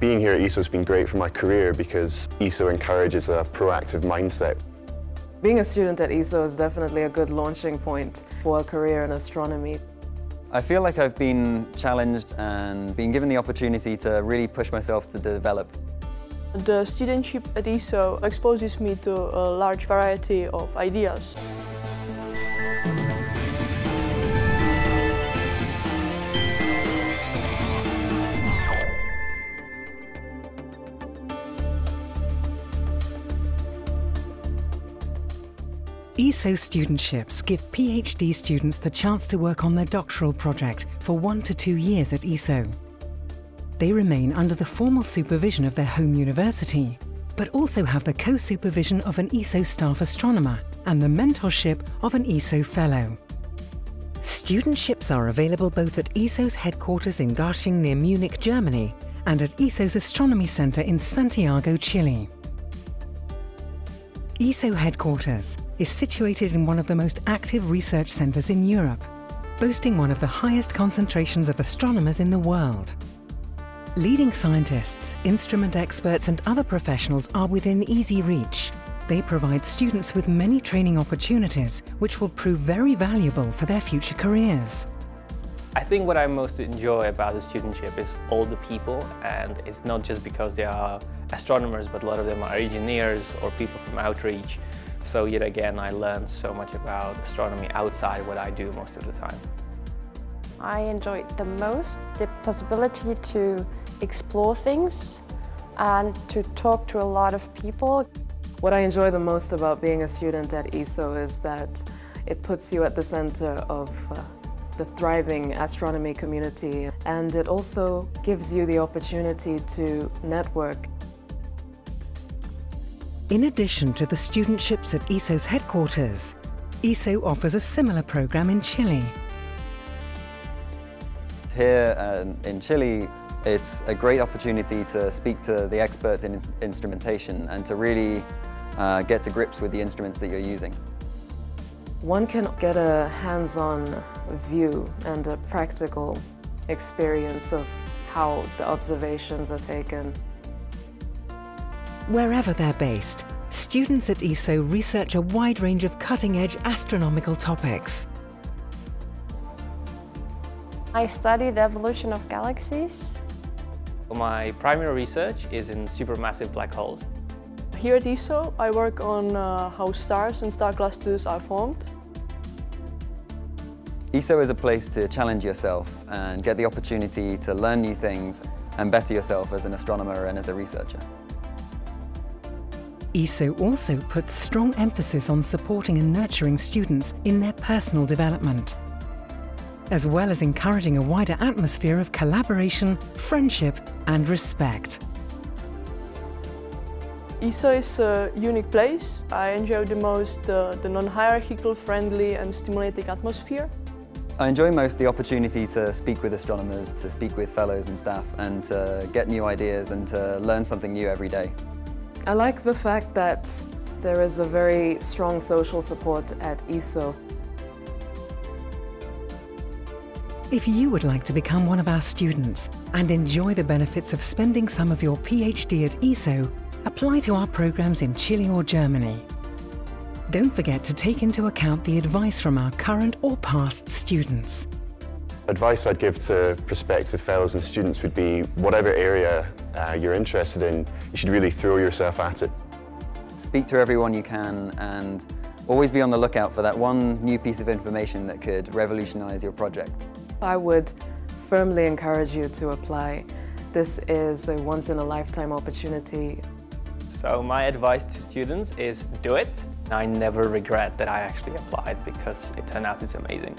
Being here at ESO has been great for my career because ESO encourages a proactive mindset. Being a student at ESO is definitely a good launching point for a career in astronomy. I feel like I've been challenged and been given the opportunity to really push myself to develop. The studentship at ESO exposes me to a large variety of ideas. ESO studentships give PhD students the chance to work on their doctoral project for one to two years at ESO. They remain under the formal supervision of their home university, but also have the co-supervision of an ESO staff astronomer and the mentorship of an ESO fellow. Studentships are available both at ESO's headquarters in Garching near Munich, Germany, and at ESO's Astronomy Center in Santiago, Chile. ESO headquarters is situated in one of the most active research centres in Europe, boasting one of the highest concentrations of astronomers in the world. Leading scientists, instrument experts and other professionals are within easy reach. They provide students with many training opportunities which will prove very valuable for their future careers. I think what I most enjoy about the studentship is all the people and it's not just because they are astronomers but a lot of them are engineers or people from outreach. So yet again I learned so much about astronomy outside what I do most of the time. I enjoyed the most the possibility to explore things and to talk to a lot of people. What I enjoy the most about being a student at ESO is that it puts you at the center of uh, the thriving astronomy community and it also gives you the opportunity to network. In addition to the studentships at ESO's headquarters, ESO offers a similar program in Chile. Here uh, in Chile, it's a great opportunity to speak to the experts in instrumentation and to really uh, get to grips with the instruments that you're using. One can get a hands-on view and a practical experience of how the observations are taken. Wherever they're based, students at ESO research a wide range of cutting-edge astronomical topics. I study the evolution of galaxies. My primary research is in supermassive black holes. Here at ESO, I work on uh, how stars and star clusters are formed. ESO is a place to challenge yourself and get the opportunity to learn new things and better yourself as an astronomer and as a researcher. ESO also puts strong emphasis on supporting and nurturing students in their personal development, as well as encouraging a wider atmosphere of collaboration, friendship and respect. ESO is a unique place. I enjoy the most uh, the non-hierarchical, friendly and stimulating atmosphere. I enjoy most the opportunity to speak with astronomers, to speak with fellows and staff and to get new ideas and to learn something new every day. I like the fact that there is a very strong social support at ESO. If you would like to become one of our students and enjoy the benefits of spending some of your PhD at ESO, apply to our programs in Chile or Germany. Don't forget to take into account the advice from our current or past students. Advice I'd give to prospective fellows and students would be whatever area uh, you're interested in, you should really throw yourself at it. Speak to everyone you can and always be on the lookout for that one new piece of information that could revolutionise your project. I would firmly encourage you to apply. This is a once-in-a-lifetime opportunity. So my advice to students is do it. I never regret that I actually applied because it turned out it's amazing.